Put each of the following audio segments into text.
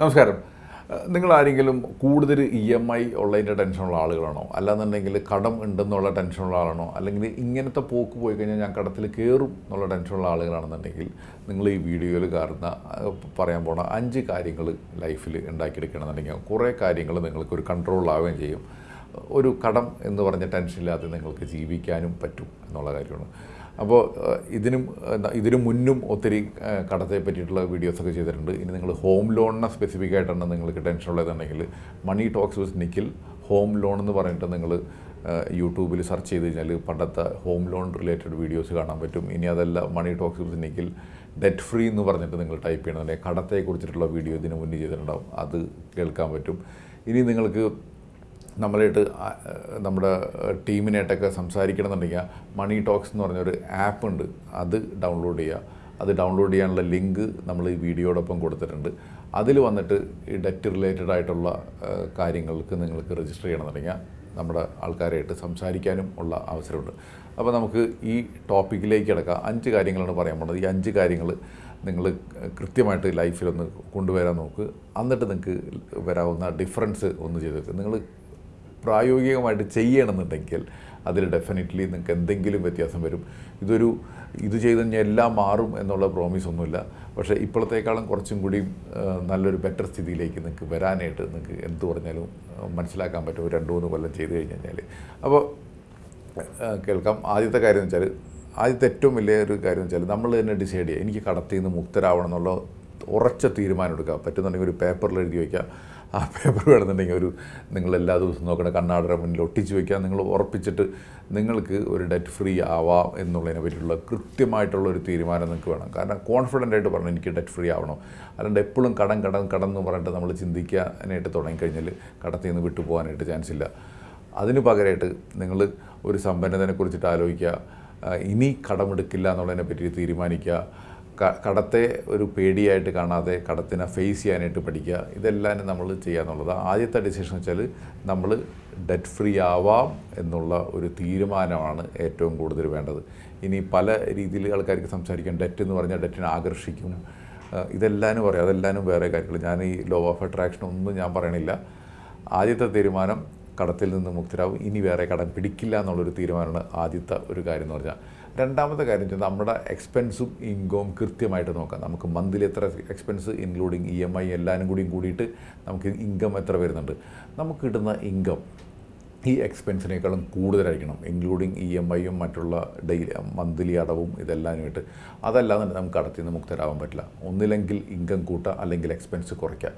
നമസ്കാരം. നിങ്ങൾ ആരെങ്കിലും കൂടുതൽ ഇ എം ഐ ഉള്ളതിന്റെ ടെൻഷനുള്ള ആളുകളാണോ? അല്ലാന്നുണ്ടെങ്കിൽ കടം ഉണ്ടെന്നുള്ള ടെൻഷനുള്ള ആളാണോ? അല്ലെങ്കിൽ ഇങ്ങനത്തെ പോക്ക് പോയി കഴിഞ്ഞാൽ ഞാൻ കടത്തിൽ കയറും എന്നുള്ള ടെൻഷനുള്ള ആളുകളാണെന്നുണ്ടെങ്കിൽ നിങ്ങൾ ഈ വീഡിയോയിൽ കാണുന്ന പറയാൻ പോണ അഞ്ച് കാര്യങ്ങൾ ലൈഫിൽ ഉണ്ടാക്കിയെടുക്കണമെന്നുണ്ടെങ്കിൽ കുറേ കാര്യങ്ങൾ നിങ്ങൾക്ക് ഒരു കൺട്രോളിലാവുകയും ചെയ്യും. ഒരു കടം എന്ന് പറഞ്ഞ ടെൻഷനില്ലാതെ നിങ്ങൾക്ക് ജീവിക്കാനും പറ്റും എന്നുള്ള കാര്യമാണ്. അപ്പോൾ ഇതിനും ഇതിനു മുന്നും ഒത്തിരി കടത്തെ പറ്റിയിട്ടുള്ള വീഡിയോസൊക്കെ ചെയ്തിട്ടുണ്ട്. ഇനി നിങ്ങൾ ഹോം ലോണിനെ സ്പെസിഫിക് ആയിട്ടാണ് നിങ്ങൾക്ക് tension ഉള്ളതെന്നുണ്ടെങ്കിൽ money talks with Nikhil home loan എന്ന് പറഞ്ഞിട്ട് നിങ്ങൾ യൂട്യൂബിൽ സെർച്ച് ചെയ്ത് കഴിഞ്ഞാൽ പണ്ടത്തെ ഹോം ലോൺ റിലേറ്റഡ് വീഡിയോസ് കാണാൻ പറ്റും. ഇനി അതല്ല money talks with Nikhil debt free എന്ന് പറഞ്ഞിട്ട് നിങ്ങൾ ടൈപ്പ് ചെയ്യണമെന്നുണ്ടെങ്കിൽ കടത്തെക്കുറിച്ചിട്ടുള്ള വീഡിയോ ഇതിന് മുന്നേ ചെയ്തിട്ടുണ്ടാവും. അത് കേൾക്കാൻ പറ്റും. ഇനി നിങ്ങൾക്ക് നമ്മളായിട്ട് നമ്മുടെ ടീമിനായിട്ടൊക്കെ സംസാരിക്കണമെന്നുണ്ടെങ്കിൽ മണി ടോക്സ് എന്ന് പറഞ്ഞൊരു ആപ്പ് ഉണ്ട്. അത് ഡൗൺലോഡ് ചെയ്യുക. അത് ഡൗൺലോഡ് ചെയ്യാനുള്ള ലിങ്ക് നമ്മൾ ഈ വീഡിയോടൊപ്പം കൊടുത്തിട്ടുണ്ട്. അതിൽ വന്നിട്ട് ഈ ഡെറ്റ് റിലേറ്റഡ് ആയിട്ടുള്ള കാര്യങ്ങൾക്ക് നിങ്ങൾക്ക് രജിസ്റ്റർ ചെയ്യണമെന്നുണ്ടെങ്കിൽ നമ്മുടെ ആൾക്കാരായിട്ട് സംസാരിക്കാനും ഉള്ള അവസരമുണ്ട്. അപ്പോൾ നമുക്ക് ഈ ടോപ്പിക്കിലേക്ക് കിടക്കാം. അഞ്ച് കാര്യങ്ങളാണ് പറയാൻ പോകുന്നത്. ഈ അഞ്ച് കാര്യങ്ങൾ നിങ്ങൾ കൃത്യമായിട്ട് ലൈഫിലൊന്ന് കൊണ്ടുവരാൻ നോക്ക്. എന്നിട്ട് നിങ്ങൾക്ക് വരാവുന്ന ഡിഫറൻസ് ഒന്ന് ചെയ്ത് നിങ്ങൾ പ്രായോഗികമായിട്ട് ചെയ്യണമെന്നുണ്ടെങ്കിൽ അതിൽ ഡെഫിനറ്റ്ലി നിങ്ങൾക്ക് എന്തെങ്കിലും വ്യത്യാസം വരും. ഇതൊരു ഇത് ചെയ്ത് കഴിഞ്ഞാൽ എല്ലാം മാറും എന്നുള്ള പ്രോമിസ് ഒന്നുമില്ല. പക്ഷേ ഇപ്പോഴത്തേക്കാളും കുറച്ചും കൂടി നല്ലൊരു ബെറ്റർ സ്ഥിതിയിലേക്ക് നിങ്ങൾക്ക് വരാനായിട്ട് നിങ്ങൾക്ക് എന്ത് പറഞ്ഞാലും മനസ്സിലാക്കാൻ പറ്റും. രണ്ട് മൂന്ന് കൊല്ലം ചെയ്ത് കഴിഞ്ഞ് കഴിഞ്ഞാൽ. അപ്പോൾ കേൾക്കാം. ആദ്യത്തെ കാര്യം എന്ന് വെച്ചാൽ ആദ്യത്തെ ഏറ്റവും വലിയ ഒരു കാര്യം എന്ന് വെച്ചാൽ നമ്മൾ തന്നെ ഡിസൈഡ് ചെയ്യുക. എനിക്ക് കടത്തിൽ നിന്ന് മുക്തരാവണം എന്നുള്ള ഉറച്ച തീരുമാനം എടുക്കുക. പറ്റുന്നുണ്ടെങ്കിൽ ഒരു പേപ്പറിൽ എഴുതി വയ്ക്കുക. ആ പേപ്പർ വേണമെന്നുണ്ടെങ്കിൽ ഒരു നിങ്ങൾ എല്ലാ ദിവസവും നോക്കണ കണ്ണാടര മുന്നിൽ ഒട്ടിച്ച് വയ്ക്കുക നിങ്ങൾ ഉറപ്പിച്ചിട്ട് നിങ്ങൾക്ക് ഒരു ഡെറ്റ് ഫ്രീ ആവാം എന്നുള്ളതിനെ പറ്റിയുള്ള കൃത്യമായിട്ടുള്ള ഒരു തീരുമാനം നിങ്ങൾക്ക് വേണം. കാരണം കോൺഫിഡന്റ് ആയിട്ട് പറഞ്ഞു എനിക്ക് ഡെറ്റ് ഫ്രീ ആവണം. അല്ലാണ്ട് എപ്പോഴും കടം കടം കടം എന്ന് പറഞ്ഞിട്ട് നമ്മൾ ചിന്തിക്കാനായിട്ട് തുടങ്ങിക്കഴിഞ്ഞാൽ കടത്തിൽ നിന്ന് വിട്ടു പോകാനായിട്ട് ചാൻസ് ഇല്ല. അതിന് പകരമായിട്ട് നിങ്ങൾ ഒരു സമ്പന്നതനെ കുറിച്ചിട്ട് ആലോചിക്കുക. ഇനി കടമെടുക്കില്ല എന്നുള്ളതിനെ പറ്റി തീരുമാനിക്കുക. കടത്തെ ഒരു പേടിയായിട്ട് കാണാതെ കടത്തിനെ ഫേസ് ചെയ്യാനായിട്ട് പഠിക്കുക ഇതെല്ലാം നമ്മൾ ചെയ്യുക എന്നുള്ളത് ആദ്യത്തെ ഡിസിഷൻ വെച്ചാൽ നമ്മൾ ഡെറ്റ് ഫ്രീ ആവാം എന്നുള്ള ഒരു തീരുമാനമാണ് ഏറ്റവും കൂടുതൽ വേണ്ടത്. ഇനി പല രീതിയിൽ ആൾക്കാർക്ക് സംസാരിക്കാം. ഡെറ്റ് എന്ന് പറഞ്ഞാൽ ഡെറ്റിനെ ആകർഷിക്കും. ഇതെല്ലാം ഇതെല്ലാനും പറയാം. അതെല്ലാനും വേറെ കാര്യങ്ങൾ. ഞാൻ ഈ ലോ ഓഫ് അട്രാക്ഷൻ ഒന്നും ഞാൻ പറയണില്ല. ആദ്യത്തെ തീരുമാനം കടത്തിൽ നിന്ന് മുക്തരാകും ഇനി വേറെ കടം പിടിക്കില്ല എന്നുള്ളൊരു തീരുമാനമാണ് ആദ്യത്തെ ഒരു കാര്യം എന്ന് പറഞ്ഞാൽ. രണ്ടാമത്തെ കാര്യം വെച്ചാൽ നമ്മുടെ എക്സ്പെൻസും ഇൻകവും കൃത്യമായിട്ട് നോക്കാം. നമുക്ക് മന്ത്ലി എത്ര expense including E M I എല്ലാവരും കൂടിയും കൂടിയിട്ട് നമുക്ക് ഇൻകം എത്ര വരുന്നുണ്ട്? നമുക്ക് കിട്ടുന്ന ഇൻകം ഈ എക്സ്പെൻസിനേക്കാളും കൂടുതലായിരിക്കണം. ഇൻക്ലൂഡിങ് ഇ എം ഐയും മറ്റുള്ള ഡെയിലി മന്ത്ലി അടവും ഇതെല്ലാമായിട്ട് അതല്ലാതെ നമുക്ക് കടത്തിൽ നിന്ന് മുക്തരാവാൻ പറ്റില്ല. ഒന്നില്ലെങ്കിൽ ഇൻകം കൂട്ടുക അല്ലെങ്കിൽ എക്സ്പെൻസ് കുറയ്ക്കുക.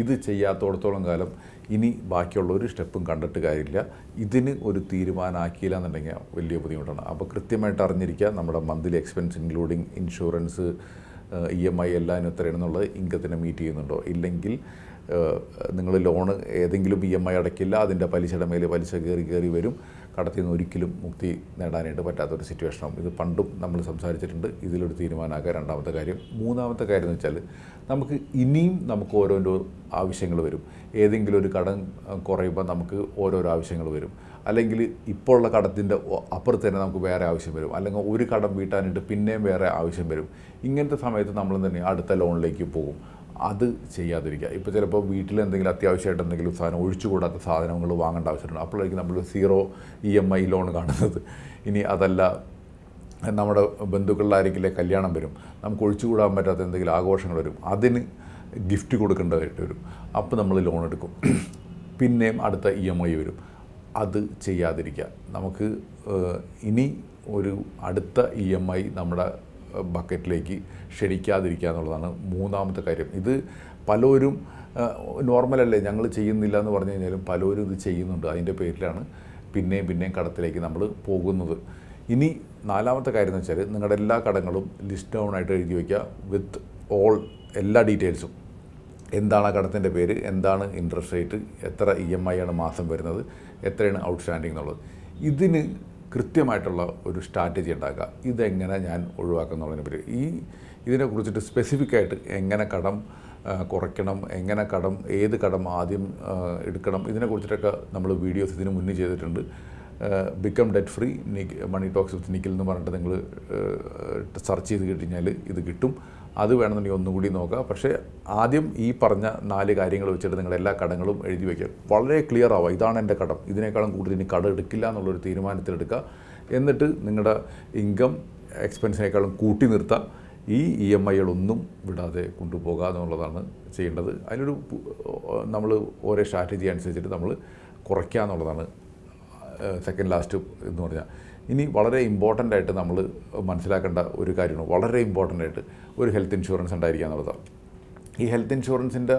ഇത് ചെയ്യാത്തോടത്തോളം കാലം ഇനി ബാക്കിയുള്ള ഒരു സ്റ്റെപ്പും കണ്ടിട്ട് കാര്യമില്ല. ഇതിന് ഒരു തീരുമാനമാക്കിയില്ല എന്നുണ്ടെങ്കിൽ വലിയ ബുദ്ധിമുട്ടാണ്. അപ്പോൾ കൃത്യമായിട്ട് അറിഞ്ഞിരിക്കുക നമ്മുടെ monthly expense including insurance E M I എല്ലാം എത്രയാണെന്നുള്ളത് ഇൻകത്തിനെ മീറ്റ് ചെയ്യുന്നുണ്ടോ? ഇല്ലെങ്കിൽ നിങ്ങൾ ലോണ് ഏതെങ്കിലും ഇ എം ഐ അടയ്ക്കില്ല അതിന്റെ പലിശയുടെ മേലെ പലിശ കയറി കയറി വരും കടത്തിൽ നിന്ന് ഒരിക്കലും മുക്തി നേടാനായിട്ട് പറ്റാത്തൊരു സിറ്റുവേഷനാണ് ഇത് പണ്ടും നമ്മൾ സംസാരിച്ചിട്ടുണ്ട്. ഇതിലൊരു തീരുമാനമാക്കുക രണ്ടാമത്തെ കാര്യം. മൂന്നാമത്തെ കാര്യം എന്ന് വെച്ചാൽ നമുക്ക് ഇനിയും നമുക്ക് ഓരോരോ ആവശ്യങ്ങൾ വരും. ഏതെങ്കിലും ഒരു കടം കുറയുമ്പോൾ നമുക്ക് ഓരോരോ ആവശ്യങ്ങൾ വരും. അല്ലെങ്കിൽ ഇപ്പോൾ ഉള്ള കടത്തിന്റെ അപ്പുറത്ത് തന്നെ നമുക്ക് വേറെ ആവശ്യം വരും. അല്ലെങ്കിൽ ഒരു കടം വീട്ടാനായിട്ട് പിന്നെയും വേറെ ആവശ്യം വരും. ഇങ്ങനത്തെ സമയത്ത് നമ്മൾ തന്നെ അടുത്ത ലോണിലേക്ക് പോകും. അത് ചെയ്യാതിരിക്കുക. ഇപ്പോൾ ചിലപ്പോൾ വീട്ടിൽ എന്തെങ്കിലും അത്യാവശ്യമായിട്ട് എന്തെങ്കിലും സാധനം ഒഴിച്ചുകൂടാത്ത സാധനങ്ങൾ വാങ്ങേണ്ട ആവശ്യമുണ്ട്. അപ്പോഴായിരിക്കും നമ്മൾ zero E M I loan കാണുന്നത്. ഇനി അതല്ല നമ്മുടെ ബന്ധുക്കളിലായിരിക്കില്ലേ കല്യാണം വരും. നമുക്ക് ഒഴിച്ചുകൂടാൻ പറ്റാത്ത എന്തെങ്കിലും ആഘോഷങ്ങൾ വരും. അതിന് ഗിഫ്റ്റ് കൊടുക്കേണ്ടതായിട്ട് വരും. അപ്പോൾ നമ്മൾ ലോൺ എടുക്കും. പിന്നെയും അടുത്ത ഇ എം ഐ വരും. അത് ചെയ്യാതിരിക്കുക. നമുക്ക് ഇനി ഒരു അടുത്ത ഇ എം ഐ നമ്മുടെ ബക്കറ്റിലേക്ക് ക്ഷണിക്കാതിരിക്കുക എന്നുള്ളതാണ് മൂന്നാമത്തെ കാര്യം. ഇത് പലരും നോർമലല്ലേ ഞങ്ങൾ ചെയ്യുന്നില്ല എന്ന് പറഞ്ഞു കഴിഞ്ഞാലും പലരും ഇത് ചെയ്യുന്നുണ്ട്. അതിന്റെ പേരിലാണ് പിന്നെയും പിന്നെയും കടത്തിലേക്ക് നമ്മൾ പോകുന്നത്. ഇനി നാലാമത്തെ കാര്യം എന്ന് വെച്ചാൽ നിങ്ങളുടെ എല്ലാ കടങ്ങളും ലിസ്റ്റ് ഡൗൺ ആയിട്ട് എഴുതി വയ്ക്കുക വിത്ത് ഓൾ എല്ലാ ഡീറ്റെയിൽസും. എന്താണ് ആ കടത്തിന്റെ പേര്? എന്താണ് ഇൻട്രസ്റ്റ് റേറ്റ് എത്ര ഇ എം ഐ ആണ് മാസം വരുന്നത്? എത്രയാണ് ഔട്ട്സ്റ്റാൻഡിങ് എന്നുള്ളത്? ഇതിന് കൃത്യമായിട്ടുള്ള ഒരു സ്ട്രാറ്റജി ഉണ്ടാക്കുക. ഇതെങ്ങനെ ഞാൻ ഒഴിവാക്കുന്നുള്ളതിനെ പറ്റി. ഈ ഇതിനെക്കുറിച്ചിട്ട് സ്പെസിഫിക് ആയിട്ട് എങ്ങനെ കടം കുറയ്ക്കണം എങ്ങനെ കടം ഏത് കടം ആദ്യം എടുക്കണം ഇതിനെക്കുറിച്ചിട്ടൊക്കെ നമ്മൾ വീഡിയോസ് ഇതിന് മുന്നേ ചെയ്തിട്ടുണ്ട്. Become debt free money talks with Nikhil എന്ന് പറഞ്ഞിട്ട് നിങ്ങൾ സെർച്ച് ചെയ്ത് കഴിഞ്ഞാൽ ഇത് കിട്ടും. അത് വേണമെന്നുണ്ടെങ്കിൽ ഒന്നുകൂടി നോക്കുക പക്ഷേ ആദ്യം ഈ പറഞ്ഞ നാല് കാര്യങ്ങൾ വെച്ചിട്ട് നിങ്ങളുടെ എല്ലാ കടങ്ങളും എഴുതി വയ്ക്കുക വളരെ ക്ലിയർ ആവുക. ഇതാണ് എന്റെ കടം. ഇതിനേക്കാളും കൂടുതൽ ഇനി കട എടുക്കില്ല എന്നുള്ളൊരു തീരുമാനത്തിലെടുക്കുക എന്നിട്ട് നിങ്ങളുടെ ഇൻകം എക്സ്പെൻസിനേക്കാളും കൂട്ടി നിർത്തുക ഈ ഇ എം ഐകളൊന്നും വിടാതെ കൊണ്ടുപോകുക എന്നുള്ളതാണ് ചെയ്യേണ്ടത്. അതിനൊരു നമ്മൾ ഓരോ സ്ട്രാറ്റജി അനുസരിച്ചിട്ട് നമ്മൾ കുറയ്ക്കുക എന്നുള്ളതാണ് സെക്കൻഡ് ലാസ്റ്റ് എന്ന് പറഞ്ഞാൽ ഇനി വളരെ ഇമ്പോർട്ടന്റ് ആയിട്ട് നമ്മൾ മനസ്സിലാക്കേണ്ട ഒരു കാര്യമാണ്. വളരെ ഇമ്പോർട്ടന്റ് ആയിട്ട് ഒരു ഹെൽത്ത് ഇൻഷുറൻസ് ഉണ്ടായിരിക്കുക എന്നുള്ളതാണ്. ഈ ഹെൽത്ത് ഇൻഷുറൻസിന്റെ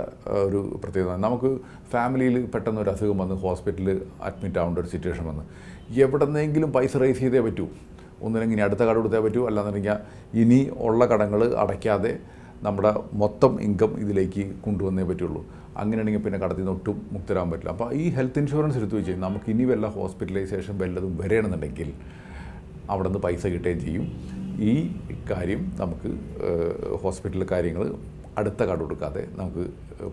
ഒരു പ്രത്യേകത നമുക്ക് ഫാമിലിയിൽ പെട്ടെന്ന് ഒരു അസുഖം വന്ന് ഹോസ്പിറ്റലിൽ അഡ്മിറ്റ് ആവേണ്ട ഒരു സിറ്റുവേഷൻ വന്ന് എവിടെന്നെങ്കിലും പൈസ റേസ് ചെയ്തേ പറ്റൂ. ഒന്നില്ലെങ്കിൽ അടുത്ത കട കൊടുത്തേ പറ്റൂ. അല്ലാന്നുണ്ടെങ്കിൽ ഇനി ഉള്ള കടങ്ങൾ അടയ്ക്കാതെ നമ്മുടെ മൊത്തം ഇൻകം ഇതിലേക്ക് കൊണ്ടുവന്നേ പറ്റുള്ളൂ. അങ്ങനെയാണെങ്കിൽ പിന്നെ കടത്തിൽ നിന്ന് ഒട്ടും മുക്തരാൻ പറ്റില്ല. അപ്പോൾ ഈ ഹെൽത്ത് ഇൻഷുറൻസ് എടുത്തു വെച്ച് നമുക്ക് ഇനി വല്ല ഹോസ്പിറ്റലൈസേഷൻ വല്ലതും വരണമെന്നുണ്ടെങ്കിൽ അവിടെ നിന്ന് പൈസ കിട്ടുകയും ചെയ്യും. ഈ കാര്യം നമുക്ക് ഹോസ്പിറ്റൽ കാര്യങ്ങൾ അടുത്ത കട കൊടുക്കാതെ നമുക്ക്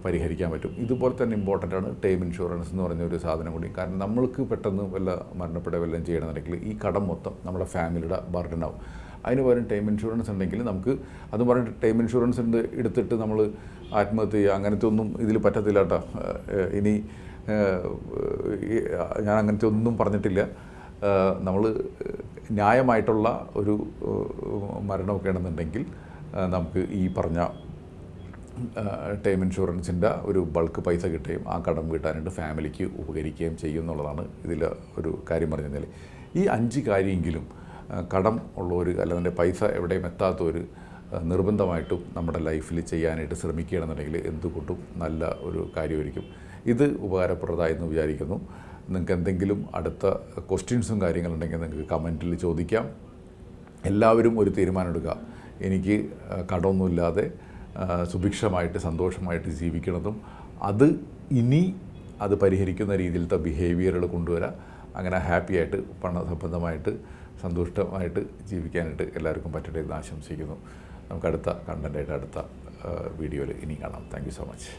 പരിഹരിക്കാൻ പറ്റും. ഇതുപോലെ തന്നെ ഇമ്പോർട്ടന്റ് ആണ് ടേം ഇൻഷുറൻസ് എന്ന് പറഞ്ഞ ഒരു സാധനം കൂടി. കാരണം നമ്മൾക്ക് പെട്ടെന്ന് വല്ല മരണപ്പെടുക വല്ലതും ചെയ്യണമെന്നുണ്ടെങ്കിൽ ഈ കടം മൊത്തം നമ്മുടെ ഫാമിലിയുടെ ആവും. അതിന് പകരം ടൈം ഇൻഷുറൻസ് ഉണ്ടെങ്കിൽ നമുക്ക് അത് പറഞ്ഞിട്ട് ടൈം ഇൻഷുറൻസ് ഉണ്ട് എടുത്തിട്ട് നമ്മൾ ആത്മഹത്യ ചെയ്യുക. അങ്ങനത്തെ ഒന്നും ഇതിൽ പറ്റത്തില്ല കേട്ടോ. ഇനി ഞാൻ അങ്ങനത്തെ ഒന്നും പറഞ്ഞിട്ടില്ല. നമ്മൾ ന്യായമായിട്ടുള്ള ഒരു മരണമൊക്കെ ആണെന്നുണ്ടെങ്കിൽ നമുക്ക് ഈ പറഞ്ഞ ടേം ഇൻഷുറൻസിന്റെ ഒരു ബൾക്ക് പൈസ കിട്ടുകയും ആ കടം വീട്ടാനായിട്ട് ഫാമിലിക്ക് ഉപകരിക്കുകയും ചെയ്യും എന്നുള്ളതാണ് ഇതിൽ ഒരു കാര്യം പറഞ്ഞു കഴിഞ്ഞാൽ ഈ അഞ്ച് കാര്യമെങ്കിലും കടം ഉള്ള ഉള്ളവർ അല്ലാതെ പൈസ എവിടെയും എത്താത്തവർ ഒരു നിർബന്ധമായിട്ടും നമ്മുടെ ലൈഫിൽ ചെയ്യാനായിട്ട് ശ്രമിക്കുകയാണെന്നുണ്ടെങ്കിൽ എന്തുകൊണ്ടും നല്ല ഒരു കാര്യമായിരിക്കും. ഇത് ഉപകാരപ്രദമായി എന്ന് വിചാരിക്കുന്നു. നിങ്ങൾക്ക് എന്തെങ്കിലും അടുത്ത ക്വസ്റ്റ്യൻസും കാര്യങ്ങളുണ്ടെങ്കിൽ നിങ്ങൾക്ക് കമന്റിൽ ചോദിക്കാം. എല്ലാവരും ഒരു തീരുമാനമെടുക്കുക. എനിക്ക് കടമൊന്നുമില്ലാതെ സുഭിക്ഷമായിട്ട് സന്തോഷമായിട്ട് ജീവിക്കണതും അത് ഇനി അത് പരിഹരിക്കുന്ന രീതിയിലത്തെ ബിഹേവിയറുകൾ കൊണ്ടുവരാം അങ്ങനെ ഹാപ്പിയായിട്ട് പണസംബന്ധമായിട്ട് സന്തുഷ്ടമായിട്ട് ജീവിക്കാനായിട്ട് എല്ലാവർക്കും പറ്റട്ടെ എന്ന് ആശംസിക്കുന്നു. നമുക്ക് അടുത്ത കണ്ടന്റായിട്ട് അടുത്ത വീഡിയോയിൽ ഇനി കാണാം. Thank so much